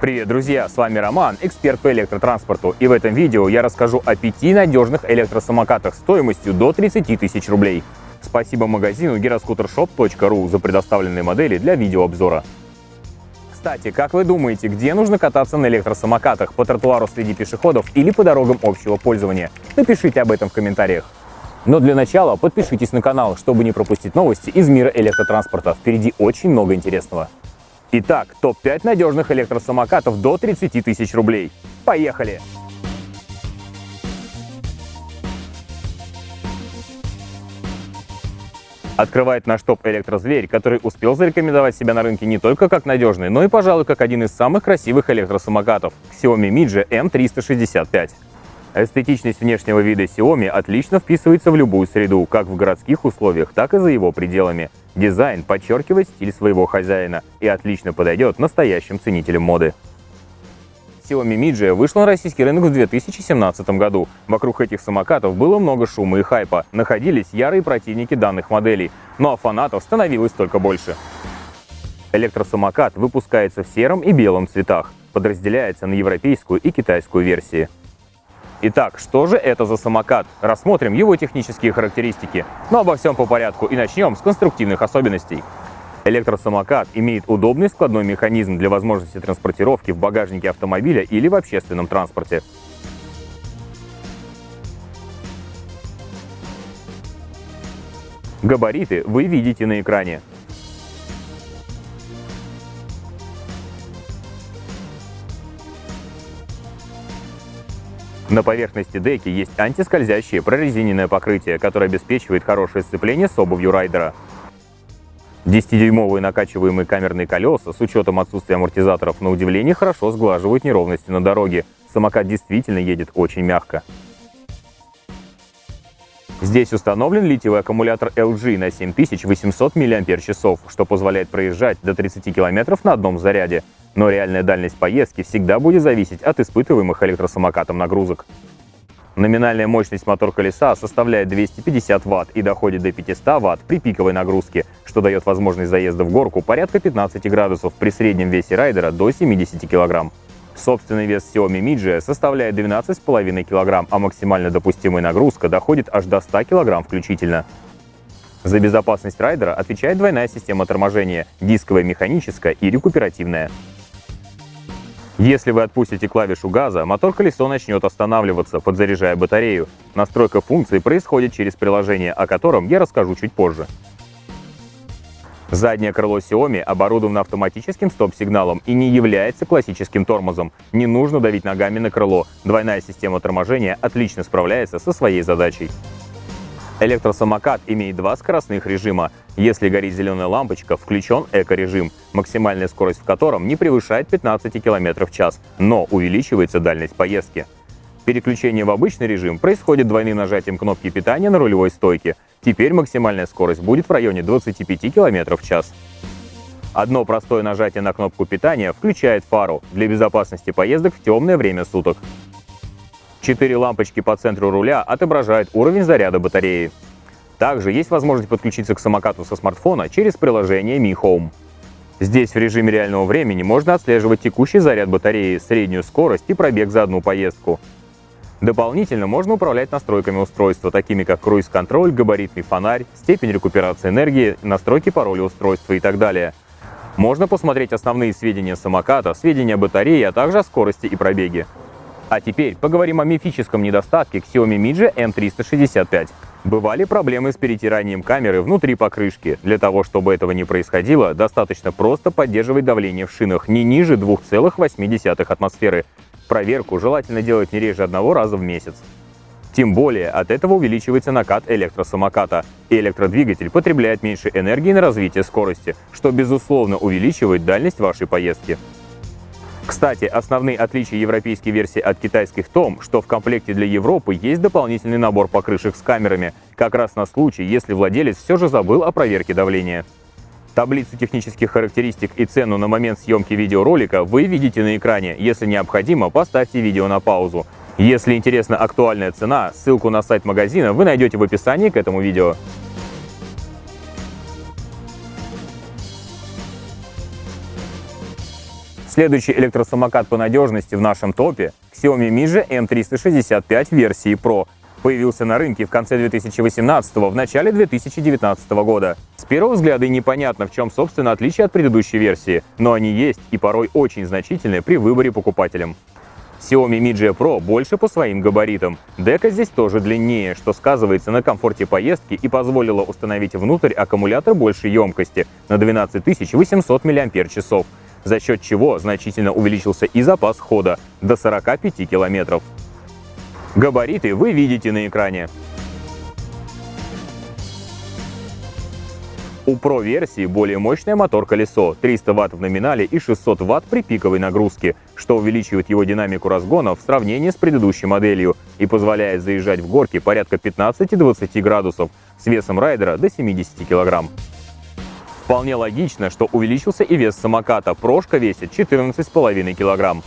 Привет, друзья! С вами Роман, эксперт по электротранспорту. И в этом видео я расскажу о пяти надежных электросамокатах стоимостью до 30 тысяч рублей. Спасибо магазину giroscootershop.ru за предоставленные модели для видеообзора. Кстати, как вы думаете, где нужно кататься на электросамокатах? По тротуару среди пешеходов или по дорогам общего пользования? Напишите об этом в комментариях. Но для начала подпишитесь на канал, чтобы не пропустить новости из мира электротранспорта. Впереди очень много интересного. Итак, топ-5 надежных электросамокатов до 30 тысяч рублей. Поехали! Открывает наш топ электрозверь, который успел зарекомендовать себя на рынке не только как надежный, но и, пожалуй, как один из самых красивых электросамокатов – Xiaomi Midge M365. Эстетичность внешнего вида Xiaomi отлично вписывается в любую среду, как в городских условиях, так и за его пределами. Дизайн подчеркивает стиль своего хозяина и отлично подойдет настоящим ценителям моды. Xiaomi Midge вышла на российский рынок в 2017 году. Вокруг этих самокатов было много шума и хайпа, находились ярые противники данных моделей, ну а фанатов становилось только больше. Электросамокат выпускается в сером и белом цветах, подразделяется на европейскую и китайскую версии. Итак, что же это за самокат? Рассмотрим его технические характеристики. Но обо всем по порядку и начнем с конструктивных особенностей. Электросамокат имеет удобный складной механизм для возможности транспортировки в багажнике автомобиля или в общественном транспорте. Габариты вы видите на экране. На поверхности деки есть антискользящее прорезиненное покрытие, которое обеспечивает хорошее сцепление с обувью райдера. 10-дюймовые накачиваемые камерные колеса с учетом отсутствия амортизаторов на удивление хорошо сглаживают неровности на дороге. Самокат действительно едет очень мягко. Здесь установлен литиевый аккумулятор LG на 7800 мАч, что позволяет проезжать до 30 км на одном заряде. Но реальная дальность поездки всегда будет зависеть от испытываемых электросамокатом нагрузок. Номинальная мощность мотор-колеса составляет 250 Вт и доходит до 500 Вт при пиковой нагрузке, что дает возможность заезда в горку порядка 15 градусов при среднем весе райдера до 70 кг. Собственный вес Xiaomi Midge составляет 12,5 кг, а максимально допустимая нагрузка доходит аж до 100 кг включительно. За безопасность райдера отвечает двойная система торможения – дисковая, механическая и рекуперативная. Если вы отпустите клавишу газа, мотор-колесо начнет останавливаться, подзаряжая батарею. Настройка функции происходит через приложение, о котором я расскажу чуть позже. Заднее крыло Xiaomi оборудовано автоматическим стоп-сигналом и не является классическим тормозом. Не нужно давить ногами на крыло. Двойная система торможения отлично справляется со своей задачей. Электросамокат имеет два скоростных режима. Если горит зеленая лампочка, включен эко-режим, максимальная скорость в котором не превышает 15 км в час, но увеличивается дальность поездки. Переключение в обычный режим происходит двойным нажатием кнопки питания на рулевой стойке. Теперь максимальная скорость будет в районе 25 км в час. Одно простое нажатие на кнопку питания включает фару для безопасности поездок в темное время суток. Четыре лампочки по центру руля отображают уровень заряда батареи. Также есть возможность подключиться к самокату со смартфона через приложение Mi Home. Здесь в режиме реального времени можно отслеживать текущий заряд батареи, среднюю скорость и пробег за одну поездку. Дополнительно можно управлять настройками устройства, такими как круиз-контроль, габаритный фонарь, степень рекуперации энергии, настройки пароля устройства и так далее. Можно посмотреть основные сведения самоката, сведения о батарее, а также о скорости и пробеге. А теперь поговорим о мифическом недостатке Xiaomi Midge M365. Бывали проблемы с перетиранием камеры внутри покрышки. Для того, чтобы этого не происходило, достаточно просто поддерживать давление в шинах не ниже 2,8 атмосферы. Проверку желательно делать не реже одного раза в месяц. Тем более от этого увеличивается накат электросамоката, и электродвигатель потребляет меньше энергии на развитие скорости, что безусловно увеличивает дальность вашей поездки. Кстати, основные отличия европейской версии от китайской в том, что в комплекте для Европы есть дополнительный набор покрышек с камерами, как раз на случай, если владелец все же забыл о проверке давления. Таблицу технических характеристик и цену на момент съемки видеоролика вы видите на экране. Если необходимо, поставьте видео на паузу. Если интересна актуальная цена, ссылку на сайт магазина вы найдете в описании к этому видео. Следующий электросамокат по надежности в нашем топе – Xiaomi Mi M365 версии Pro. Появился на рынке в конце 2018 в начале 2019 года. С первого взгляда и непонятно, в чем, собственно, отличие от предыдущей версии, но они есть и порой очень значительные при выборе покупателям. Xiaomi Mi G Pro больше по своим габаритам. Дека здесь тоже длиннее, что сказывается на комфорте поездки и позволило установить внутрь аккумулятор большей емкости на 12 800 мАч, за счет чего значительно увеличился и запас хода до 45 километров. Габариты вы видите на экране. У Pro-версии более мощное мотор-колесо, 300 Вт в номинале и 600 Вт при пиковой нагрузке, что увеличивает его динамику разгона в сравнении с предыдущей моделью и позволяет заезжать в горки порядка 15-20 градусов с весом райдера до 70 кг. Вполне логично, что увеличился и вес самоката, прошка весит 14,5 кг.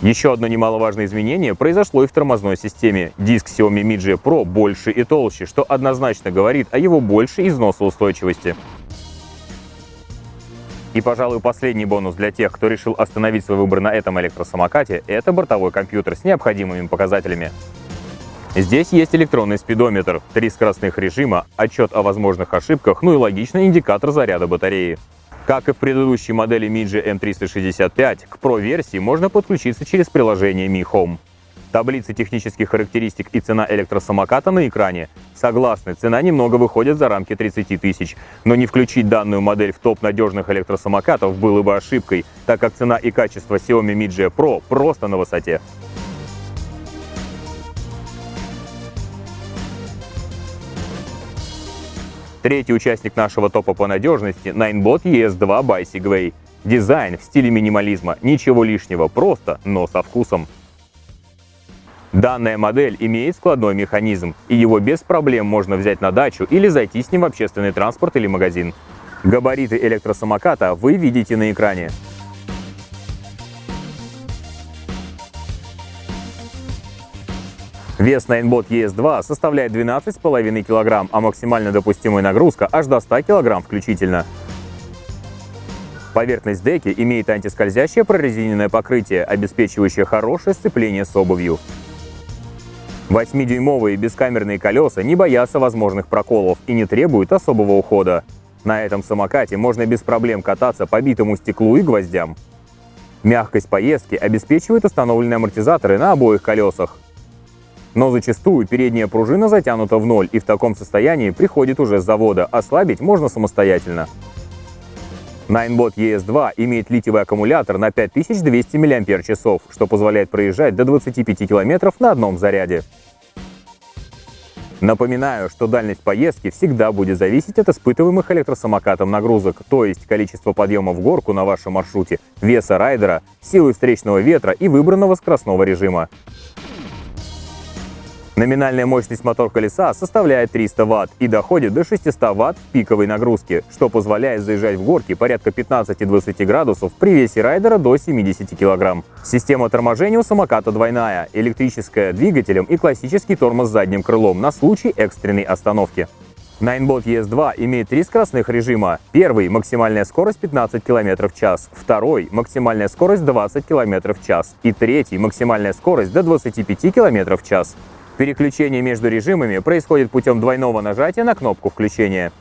Еще одно немаловажное изменение произошло и в тормозной системе. Диск Xiaomi Mi G Pro больше и толще, что однозначно говорит о его большей износоустойчивости. И, пожалуй, последний бонус для тех, кто решил остановить свой выбор на этом электросамокате – это бортовой компьютер с необходимыми показателями. Здесь есть электронный спидометр, три скоростных режима, отчет о возможных ошибках, ну и логичный индикатор заряда батареи. Как и в предыдущей модели Midge M365, к Pro-версии можно подключиться через приложение Mi Home. Таблицы технических характеристик и цена электросамоката на экране. Согласны, цена немного выходит за рамки 30 тысяч, но не включить данную модель в топ надежных электросамокатов было бы ошибкой, так как цена и качество Xiaomi Mi G Pro просто на высоте. Третий участник нашего топа по надежности – Ninebot ES2 by Segway. Дизайн в стиле минимализма, ничего лишнего, просто, но со вкусом. Данная модель имеет складной механизм, и его без проблем можно взять на дачу или зайти с ним в общественный транспорт или магазин. Габариты электросамоката вы видите на экране. Вес Ninebot ES2 составляет 12,5 кг, а максимально допустимая нагрузка аж до 100 кг включительно. Поверхность деки имеет антискользящее прорезиненное покрытие, обеспечивающее хорошее сцепление с обувью. 8-дюймовые бескамерные колеса не боятся возможных проколов и не требуют особого ухода. На этом самокате можно без проблем кататься по битому стеклу и гвоздям. Мягкость поездки обеспечивают установленные амортизаторы на обоих колесах. Но зачастую передняя пружина затянута в ноль и в таком состоянии приходит уже с завода, ослабить можно самостоятельно. Ninebot ES2 имеет литиевый аккумулятор на 5200 мАч, что позволяет проезжать до 25 км на одном заряде. Напоминаю, что дальность поездки всегда будет зависеть от испытываемых электросамокатом нагрузок, то есть количество подъема в горку на вашем маршруте, веса райдера, силы встречного ветра и выбранного скоростного режима. Номинальная мощность мотор-колеса составляет 300 Вт и доходит до 600 Вт пиковой нагрузке, что позволяет заезжать в горки порядка 15-20 градусов при весе райдера до 70 кг. Система торможения у самоката двойная, электрическая двигателем и классический тормоз задним крылом на случай экстренной остановки. Ninebot ES2 имеет три скоростных режима. Первый – максимальная скорость 15 км в час, второй – максимальная скорость 20 км в час и третий – максимальная скорость до 25 км в час. Переключение между режимами происходит путем двойного нажатия на кнопку включения.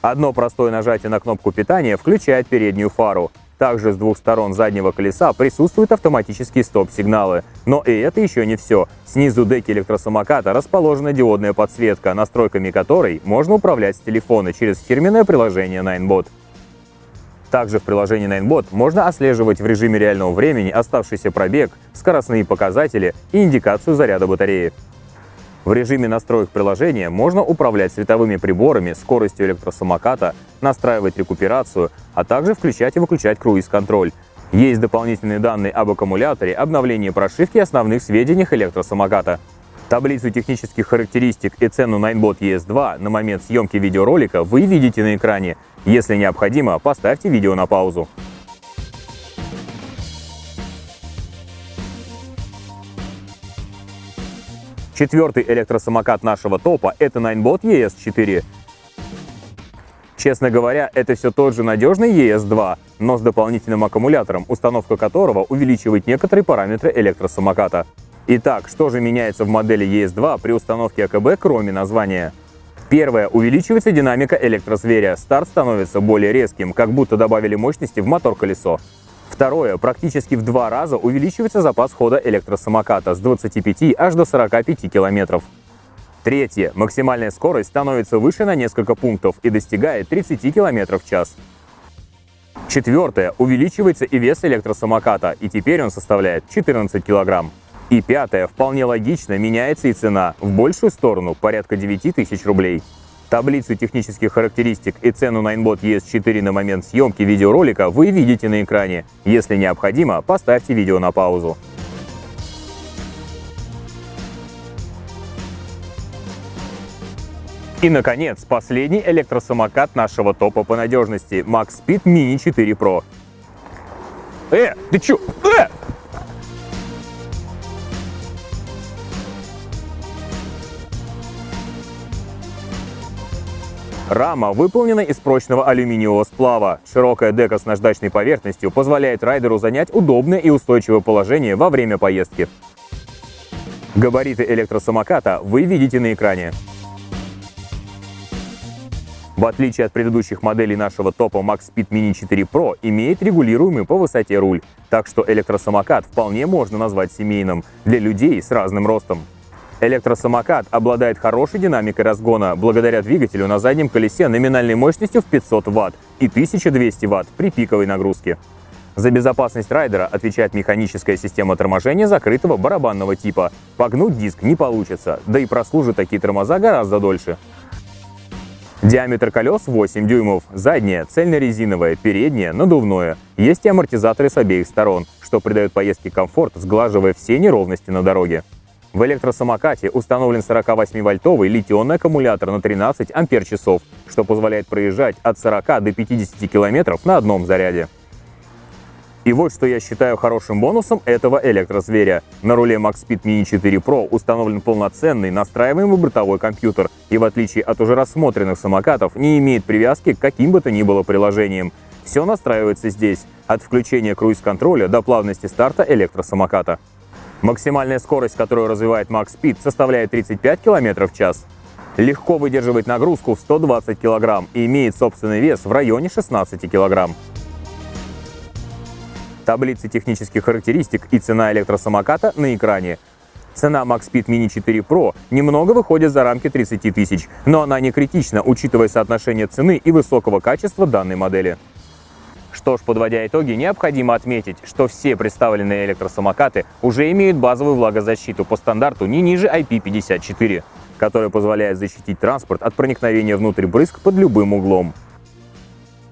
Одно простое нажатие на кнопку питания включает переднюю фару. Также с двух сторон заднего колеса присутствуют автоматические стоп-сигналы. Но и это еще не все. Снизу деки электросамоката расположена диодная подсветка, настройками которой можно управлять с телефона через фирменное приложение Ninebot. Также в приложении Ninebot можно отслеживать в режиме реального времени оставшийся пробег, скоростные показатели и индикацию заряда батареи. В режиме настроек приложения можно управлять световыми приборами, скоростью электросамоката, настраивать рекуперацию, а также включать и выключать круиз-контроль. Есть дополнительные данные об аккумуляторе, обновлении прошивки и основных сведениях электросамоката. Таблицу технических характеристик и цену Ninebot ES2 на момент съемки видеоролика вы видите на экране. Если необходимо, поставьте видео на паузу. Четвертый электросамокат нашего топа – это Ninebot ES4. Честно говоря, это все тот же надежный ES2, но с дополнительным аккумулятором, установка которого увеличивает некоторые параметры электросамоката. Итак, что же меняется в модели ES2 при установке АКБ, кроме названия? Первое. Увеличивается динамика электрозверя. Старт становится более резким, как будто добавили мощности в мотор-колесо. Второе. Практически в два раза увеличивается запас хода электросамоката с 25 аж до 45 километров. Третье. Максимальная скорость становится выше на несколько пунктов и достигает 30 км в час. Четвертое. Увеличивается и вес электросамоката, и теперь он составляет 14 кг. И пятое. Вполне логично меняется и цена в большую сторону, порядка 9 тысяч рублей. Таблицу технических характеристик и цену на Inbot ES4 на момент съемки видеоролика вы видите на экране. Если необходимо, поставьте видео на паузу. И, наконец, последний электросамокат нашего топа по надежности – Max Speed Mini 4 Pro. Э, ты чё? Э! Рама выполнена из прочного алюминиевого сплава. Широкая дека с наждачной поверхностью позволяет райдеру занять удобное и устойчивое положение во время поездки. Габариты электросамоката вы видите на экране. В отличие от предыдущих моделей нашего топа Max Speed Mini 4 Pro имеет регулируемый по высоте руль, так что электросамокат вполне можно назвать семейным для людей с разным ростом. Электросамокат обладает хорошей динамикой разгона благодаря двигателю на заднем колесе номинальной мощностью в 500 Вт и 1200 Вт при пиковой нагрузке. За безопасность райдера отвечает механическая система торможения закрытого барабанного типа. Погнуть диск не получится, да и прослужат такие тормоза гораздо дольше. Диаметр колес 8 дюймов, заднее цельнорезиновое, переднее надувное. Есть и амортизаторы с обеих сторон, что придает поездке комфорт, сглаживая все неровности на дороге. В электросамокате установлен 48-вольтовый литионный аккумулятор на 13 ампер-часов, что позволяет проезжать от 40 до 50 километров на одном заряде. И вот что я считаю хорошим бонусом этого электрозверя. На руле MaxSpeed Mini 4 Pro установлен полноценный настраиваемый бортовой компьютер и в отличие от уже рассмотренных самокатов не имеет привязки к каким бы то ни было приложениям. Все настраивается здесь, от включения круиз-контроля до плавности старта электросамоката. Максимальная скорость, которую развивает MaxSpeed, составляет 35 км в час. Легко выдерживает нагрузку в 120 кг и имеет собственный вес в районе 16 кг таблицы технических характеристик и цена электросамоката на экране. Цена MaxSpeed Mini 4 Pro немного выходит за рамки 30 тысяч, но она не критична, учитывая соотношение цены и высокого качества данной модели. Что ж, подводя итоги, необходимо отметить, что все представленные электросамокаты уже имеют базовую влагозащиту по стандарту не ниже IP54, которая позволяет защитить транспорт от проникновения внутрь брызг под любым углом.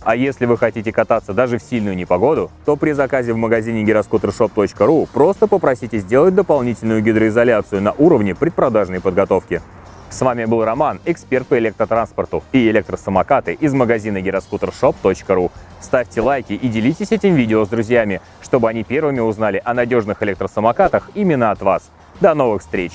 А если вы хотите кататься даже в сильную непогоду, то при заказе в магазине gyroscootershop.ru просто попросите сделать дополнительную гидроизоляцию на уровне предпродажной подготовки. С вами был Роман, эксперт по электротранспорту и электросамокаты из магазина gyroscootershop.ru. Ставьте лайки и делитесь этим видео с друзьями, чтобы они первыми узнали о надежных электросамокатах именно от вас. До новых встреч!